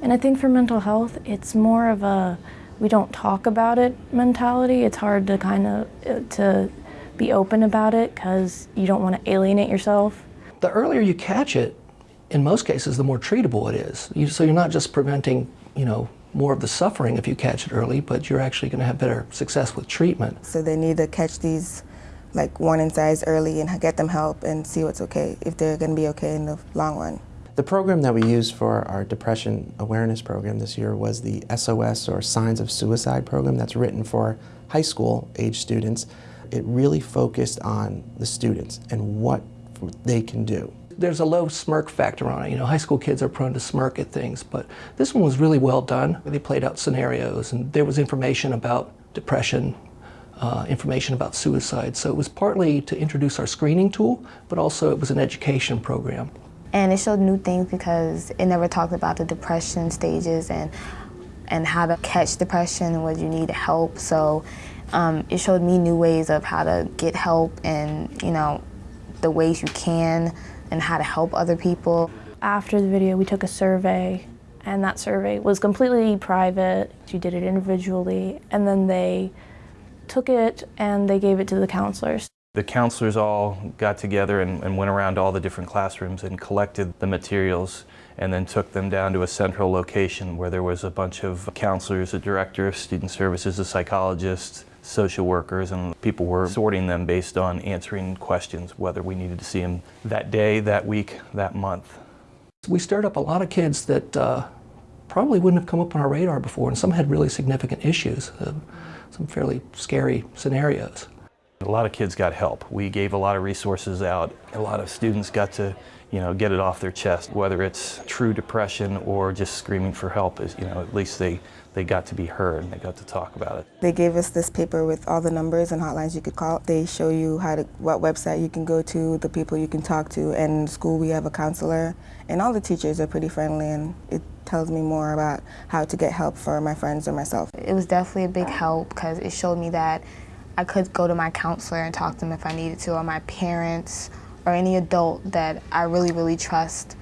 And I think for mental health, it's more of a we don't talk about it mentality. It's hard to kind of uh, to be open about it because you don't want to alienate yourself. The earlier you catch it, in most cases, the more treatable it is. You, so you're not just preventing, you know, more of the suffering if you catch it early, but you're actually going to have better success with treatment. So they need to catch these like warning signs early and get them help and see what's okay, if they're going to be okay in the long run. The program that we used for our depression awareness program this year was the SOS or Signs of Suicide program that's written for high school age students. It really focused on the students and what they can do. There's a low smirk factor on it. You know, high school kids are prone to smirk at things, but this one was really well done. They played out scenarios and there was information about depression, uh, information about suicide. So it was partly to introduce our screening tool, but also it was an education program. And it showed new things because it never talked about the depression stages and and how to catch depression and you need help. So um, it showed me new ways of how to get help and you know the ways you can and how to help other people. After the video, we took a survey and that survey was completely private. You did it individually and then they took it and they gave it to the counselors. The counselors all got together and, and, went around all the different classrooms and collected the materials and then took them down to a central location where there was a bunch of counselors, a director of student services, a psychologist, social workers, and people were sorting them based on answering questions, whether we needed to see them that day, that week, that month. We stirred up a lot of kids that uh, probably wouldn't have come up on our radar before, and some had really significant issues, uh, some fairly scary scenarios. A lot of kids got help. We gave a lot of resources out. A lot of students got to, you know, get it off their chest, whether it's true depression or just screaming for help. Is you know, at least they they got to be heard and they got to talk about it. They gave us this paper with all the numbers and hotlines you could call. They show you how to what website you can go to, the people you can talk to. And in school we have a counselor, and all the teachers are pretty friendly, and it tells me more about how to get help for my friends or myself. It was definitely a big help because it showed me that I could go to my counselor and talk to them if I needed to, or my parents, or any adult that I really, really trust.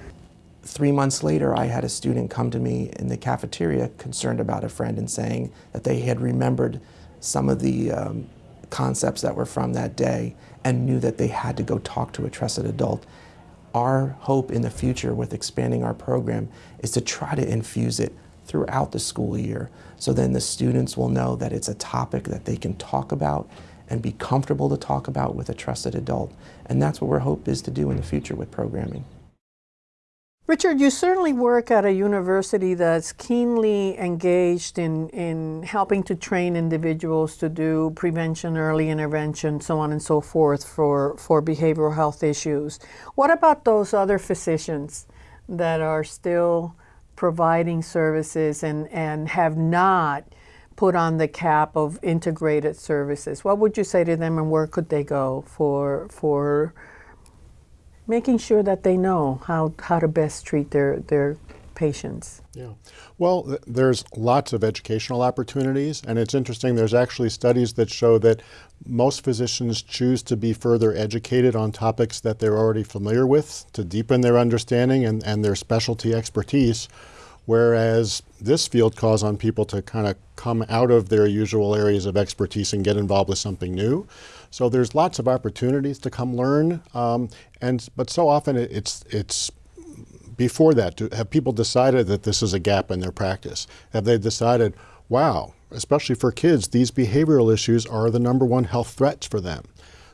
Three months later, I had a student come to me in the cafeteria concerned about a friend and saying that they had remembered some of the um, concepts that were from that day and knew that they had to go talk to a trusted adult. Our hope in the future with expanding our program is to try to infuse it throughout the school year. So then the students will know that it's a topic that they can talk about and be comfortable to talk about with a trusted adult. And that's what our hope is to do in the future with programming. Richard, you certainly work at a university that's keenly engaged in, in helping to train individuals to do prevention, early intervention, so on and so forth for, for behavioral health issues. What about those other physicians that are still providing services and, and have not put on the cap of integrated services? What would you say to them and where could they go for, for making sure that they know how, how to best treat their, their patients. Yeah. Well, th there's lots of educational opportunities, and it's interesting, there's actually studies that show that most physicians choose to be further educated on topics that they're already familiar with to deepen their understanding and, and their specialty expertise, whereas this field calls on people to kind of come out of their usual areas of expertise and get involved with something new. So there's lots of opportunities to come learn, um, and but so often it, it's it's before that. To, have people decided that this is a gap in their practice? Have they decided, wow, especially for kids, these behavioral issues are the number one health threats for them?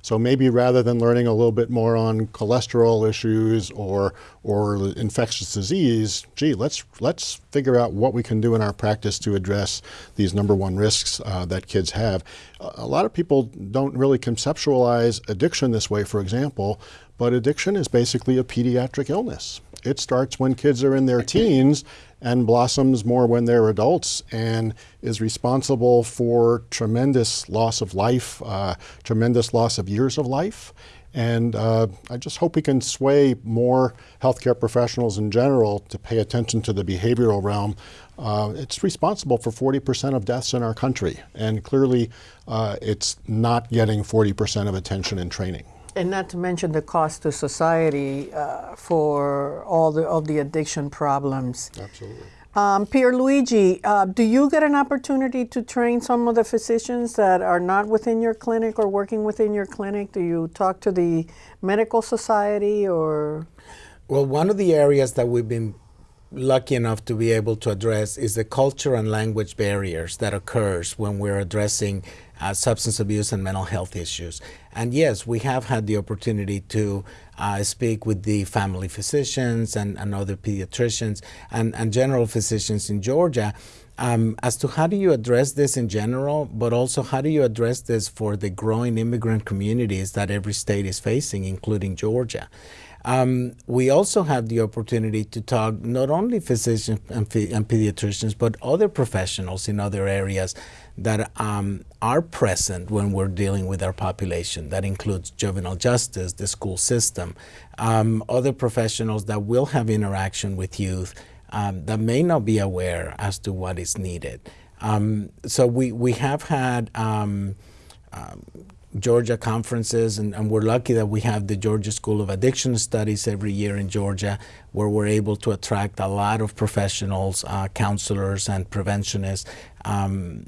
So maybe rather than learning a little bit more on cholesterol issues or or infectious disease, gee, let's let's figure out what we can do in our practice to address these number one risks uh, that kids have. A lot of people don't really conceptualize addiction this way, for example, but addiction is basically a pediatric illness. It starts when kids are in their teens and blossoms more when they're adults and is responsible for tremendous loss of life, uh, tremendous loss of years of life. And uh, I just hope we can sway more healthcare professionals in general to pay attention to the behavioral realm. Uh, it's responsible for 40% of deaths in our country, and clearly uh, it's not getting 40% of attention and training. And not to mention the cost to society uh, for all the, of the addiction problems. Absolutely. Um, Pierluigi, uh, do you get an opportunity to train some of the physicians that are not within your clinic or working within your clinic? Do you talk to the medical society or? Well, one of the areas that we've been lucky enough to be able to address is the culture and language barriers that occurs when we're addressing uh, substance abuse and mental health issues. And yes, we have had the opportunity to uh, speak with the family physicians and, and other pediatricians and, and general physicians in Georgia um, as to how do you address this in general, but also how do you address this for the growing immigrant communities that every state is facing, including Georgia. Um, we also have the opportunity to talk not only physicians and, and, pediatricians, but other professionals in other areas that um, are present when we're dealing with our population. That includes juvenile justice, the school system, um, other professionals that will have interaction with youth um, that may not be aware as to what is needed. Um, so we, we have had um, Georgia conferences, and, and, we're lucky that we have the Georgia School of Addiction Studies every year in Georgia, where we're able to attract a lot of professionals, uh, counselors, and preventionists um,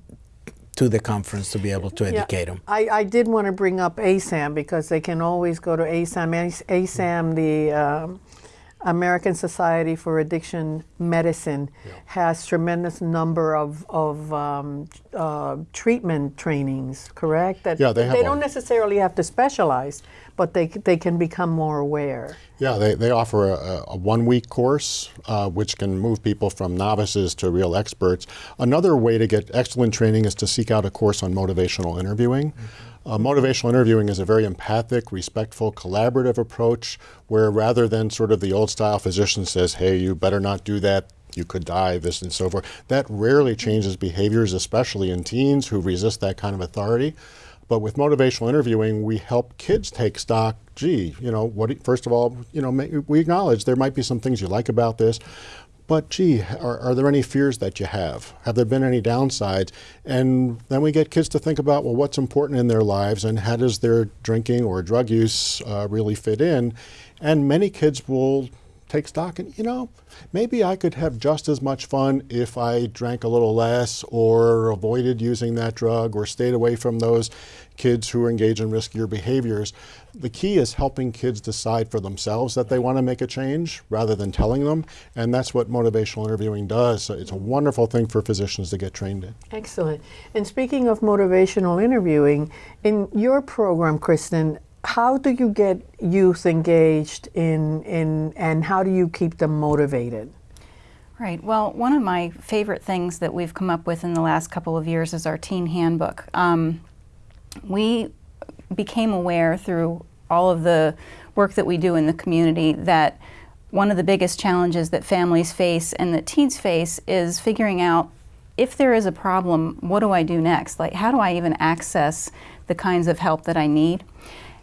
to the conference to be able to educate yeah, them. I, I, did want to bring up ASAM because they can always go to ASAM. ASAM, the um, American Society for Addiction Medicine yeah. has tremendous number of, of um, uh, treatment trainings, correct? That yeah, they have They don't necessarily have to specialize, but they, they can become more aware. Yeah, they, they offer a, a one-week course, uh, which can move people from novices to real experts. Another way to get excellent training is to seek out a course on motivational interviewing. Mm -hmm. Uh, motivational interviewing is a very empathic, respectful, collaborative approach where rather than sort of the old style physician says, hey, you better not do that, you could die, this and so forth, that rarely changes behaviors, especially in teens who resist that kind of authority. But with motivational interviewing, we help kids take stock. Gee, you know, what? First of all, you know, we acknowledge there might be some things you like about this, but gee, are, are, there any fears that you have? Have there been any downsides? And then we get kids to think about, well, what's important in their lives and how does their drinking or drug use uh, really fit in? And many kids will take stock and, you know, maybe I could have just as much fun if I drank a little less or avoided using that drug or stayed away from those kids who engage in riskier behaviors. The key is helping kids decide for themselves that they want to make a change rather than telling them. And that's what motivational interviewing does. So it's a wonderful thing for physicians to get trained in. Excellent. And speaking of motivational interviewing, in your program, Kristen, how do you get youth engaged in, in and how do you keep them motivated? Right. Well, one of my favorite things that we've come up with in the last couple of years is our teen handbook. Um, we became aware through all of the work that we do in the community that one of the biggest challenges that families face and that teens face is figuring out if there is a problem, what do I do next? Like, how do I even access the kinds of help that I need?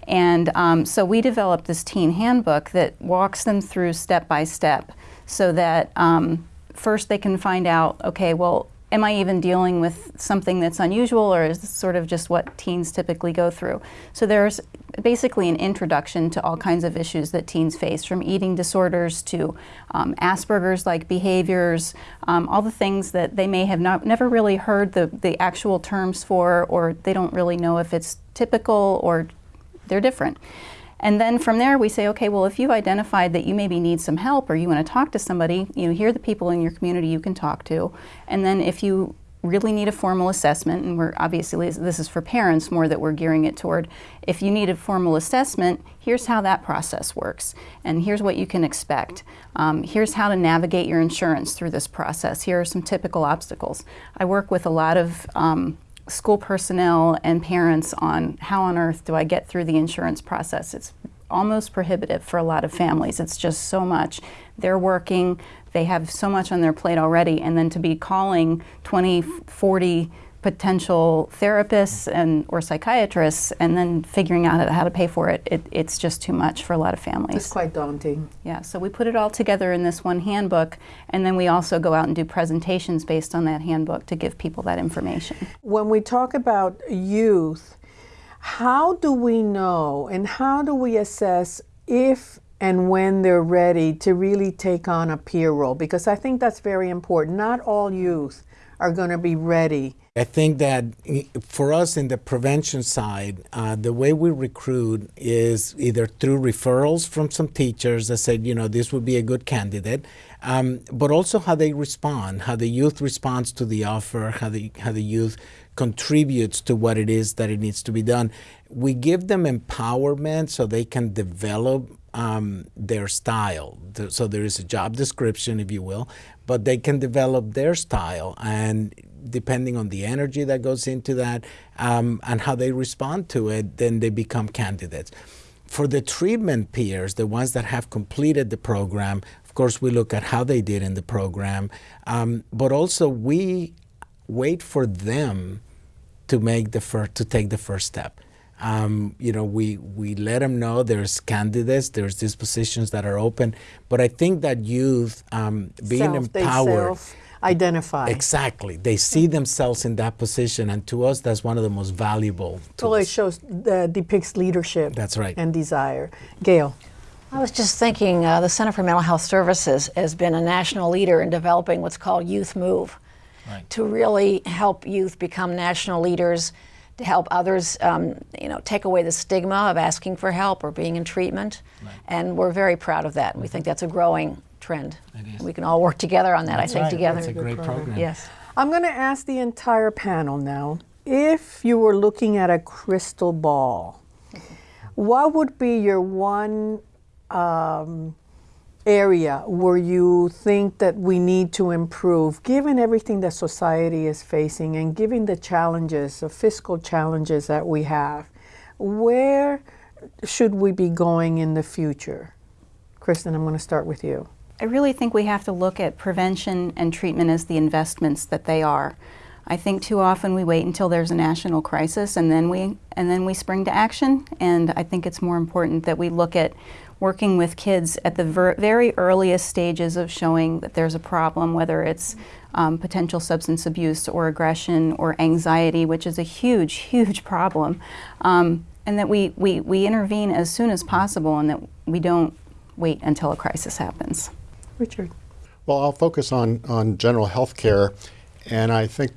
And um, so we developed this teen handbook that walks them through step by step so that um, first they can find out, okay, well, am I even dealing with something that's unusual or is this sort of just what teens typically go through? So there's basically an introduction to all kinds of issues that teens face, from eating disorders to um, Asperger's like behaviors, um, all the things that they may have not never really heard the, the actual terms for, or they don't really know if it's typical or they're different. And then from there, we say, okay, well, if you've identified that you maybe need some help or you want to talk to somebody, you know, here are the people in your community you can talk to. And then if you really need a formal assessment, and we're obviously, this is for parents more that we're gearing it toward, if you need a formal assessment, here's how that process works. And here's what you can expect. Um, here's how to navigate your insurance through this process. Here are some typical obstacles. I work with a lot of um, school personnel and parents on how on earth do I get through the insurance process. It's almost prohibitive for a lot of families. It's just so much. They're working, they have so much on their plate already, and then to be calling 20, 40 potential therapists and or psychiatrists and then figuring out how to pay for it, it, it's just too much for a lot of families. It's quite daunting. Yeah, so we put it all together in this one handbook and then we also go out and do presentations based on that handbook to give people that information. When we talk about youth, how do we know and how do we assess if and when they're ready to really take on a peer role? Because I think that's very important. Not all youth are going to be ready I think that for us in the prevention side, uh, the way we recruit is either through referrals from some teachers that said, you know, this would be a good candidate, um, but also how they respond, how the youth responds to the offer, how the how the youth contributes to what it is that it needs to be done. We give them empowerment so they can develop um, their style. So there is a job description, if you will, but they can develop their style and depending on the energy that goes into that um, and how they respond to it, then they become candidates. For the treatment peers, the ones that have completed the program, of course, we look at how they did in the program, um, but also we wait for them to make the first to take the first step. Um, you know, we we let them know there's candidates, there's these positions that are open, but I think that youth um, being self, empowered identify. Exactly. They see themselves in that position, and to us, that's one of the most valuable tools. Well, it shows, uh, depicts leadership. That's right. And desire. Gail. I was just thinking uh, the Center for Mental Health Services has been a national leader in developing what's called Youth Move right. to really help youth become national leaders, to help others, um, you know, take away the stigma of asking for help or being in treatment. Right. And we're very proud of that. We think that's a growing trend. We can all work together on that, That's I think, right. together. That's a great program. Yes. I'm going to ask the entire panel now if you were looking at a crystal ball, what would be your one um, area where you think that we need to improve, given everything that society is facing and given the challenges, the fiscal challenges that we have? Where should we be going in the future? Kristen, I'm going to start with you. I really think we have to look at prevention and treatment as the investments that they are. I think too often we wait until there's a national crisis and then we and then we spring to action. And I think it's more important that we look at working with kids at the ver very earliest stages of showing that there's a problem, whether it's um, potential substance abuse or aggression or anxiety, which is a huge, huge problem, um, and that we, we, we intervene as soon as possible and that we don't wait until a crisis happens. Richard. Well, I'll focus on, on general health care, and I think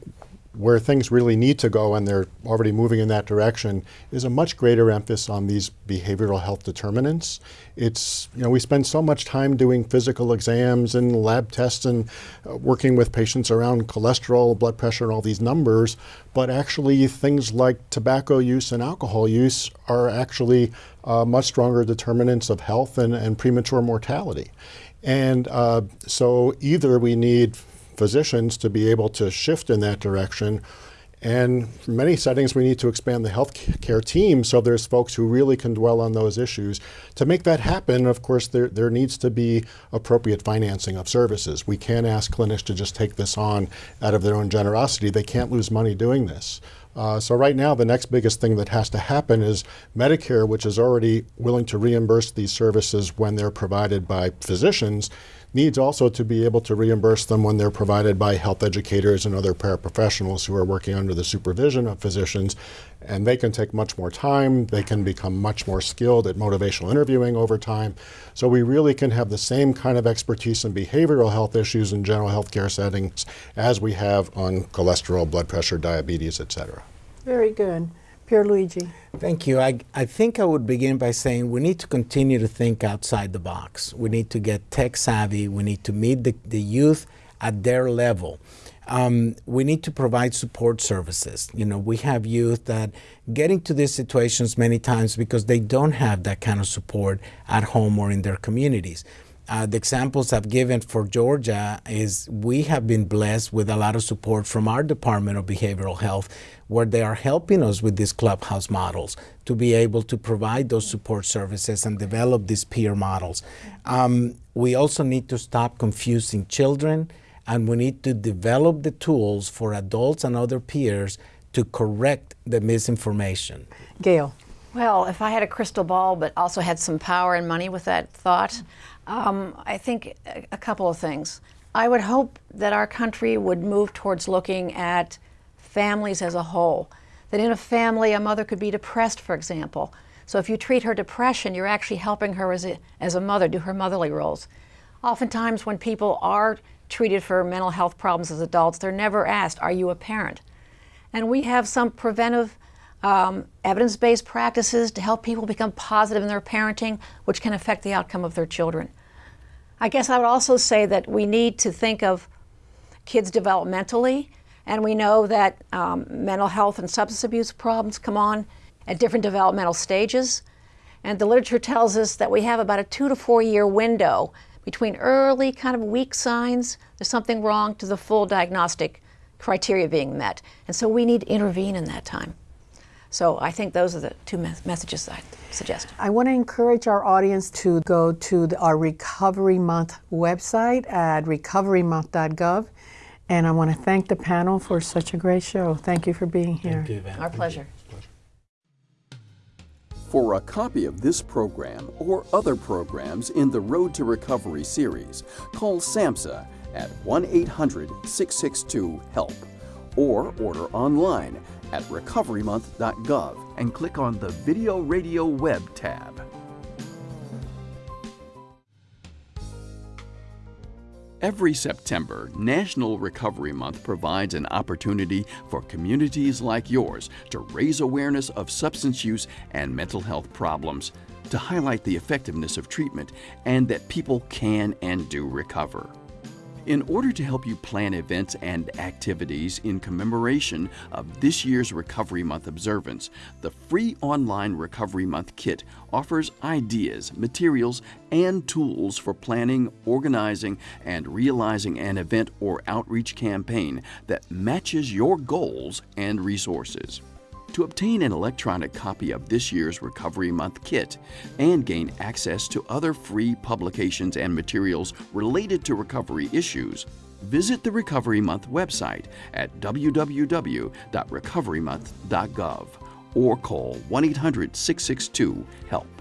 where things really need to go, and they're already moving in that direction, is a much greater emphasis on these behavioral health determinants. It's, you know, we spend so much time doing physical exams and lab tests and uh, working with patients around cholesterol, blood pressure, and all these numbers, but actually things like tobacco use and alcohol use are actually uh, much stronger determinants of health and, and premature mortality. And uh, so either we need physicians to be able to shift in that direction. And in many settings, we need to expand the healthcare team so there's folks who really can dwell on those issues. To make that happen, of course, there, there needs to be appropriate financing of services. We can't ask clinics to just take this on out of their own generosity. They can't lose money doing this. Uh, so right now, the next biggest thing that has to happen is Medicare, which is already willing to reimburse these services when they're provided by physicians, needs also to be able to reimburse them when they're provided by health educators and other paraprofessionals who are working under the supervision of physicians. And they can take much more time. They can become much more skilled at motivational interviewing over time. So we really can have the same kind of expertise in behavioral health issues in general health care settings as we have on cholesterol, blood pressure, diabetes, et cetera. Very good. Pierluigi. Thank you. I, I think I would begin by saying we need to continue to think outside the box. We need to get tech savvy. We need to meet the, the youth at their level. Um, we need to provide support services. You know, we have youth that get into these situations many times because they don't have that kind of support at home or in their communities. Uh, the examples I've given for Georgia is we have been blessed with a lot of support from our Department of Behavioral Health, where they are helping us with these clubhouse models to be able to provide those support services and develop these peer models. Um, we also need to stop confusing children, and we need to develop the tools for adults and other peers to correct the misinformation. Gail. Well, if I had a crystal ball but also had some power and money with that thought, um, I think a couple of things. I would hope that our country would move towards looking at families as a whole. That in a family, a mother could be depressed, for example. So if you treat her depression, you're actually helping her as a, as a mother do her motherly roles. Oftentimes, when people are treated for mental health problems as adults, they're never asked, Are you a parent? And we have some preventive um, evidence based practices to help people become positive in their parenting, which can affect the outcome of their children. I guess I would also say that we need to think of kids developmentally, and we know that um, mental health and substance abuse problems come on at different developmental stages. And the literature tells us that we have about a two to four year window between early kind of weak signs, there's something wrong, to the full diagnostic criteria being met. And so we need to intervene in that time. So I think those are the two me messages I suggest. I want to encourage our audience to go to the, our Recovery Month website at recoverymonth.gov. And I want to thank the panel for such a great show. Thank you for being here. You, Our pleasure. For a copy of this program or other programs in the Road to Recovery series, call SAMHSA at 1 800 662 HELP or order online at recoverymonth.gov and click on the Video Radio Web tab. Every September, National Recovery Month provides an opportunity for communities like yours to raise awareness of substance use and mental health problems, to highlight the effectiveness of treatment, and that people can and do recover. In order to help you plan events and activities in commemoration of this year's Recovery Month observance, the free online Recovery Month kit offers ideas, materials, and tools for planning, organizing, and realizing an event or outreach campaign that matches your goals and resources. To obtain an electronic copy of this year's Recovery Month kit and gain access to other free publications and materials related to recovery issues, visit the Recovery Month website at www.recoverymonth.gov or call 1 800 662 HELP.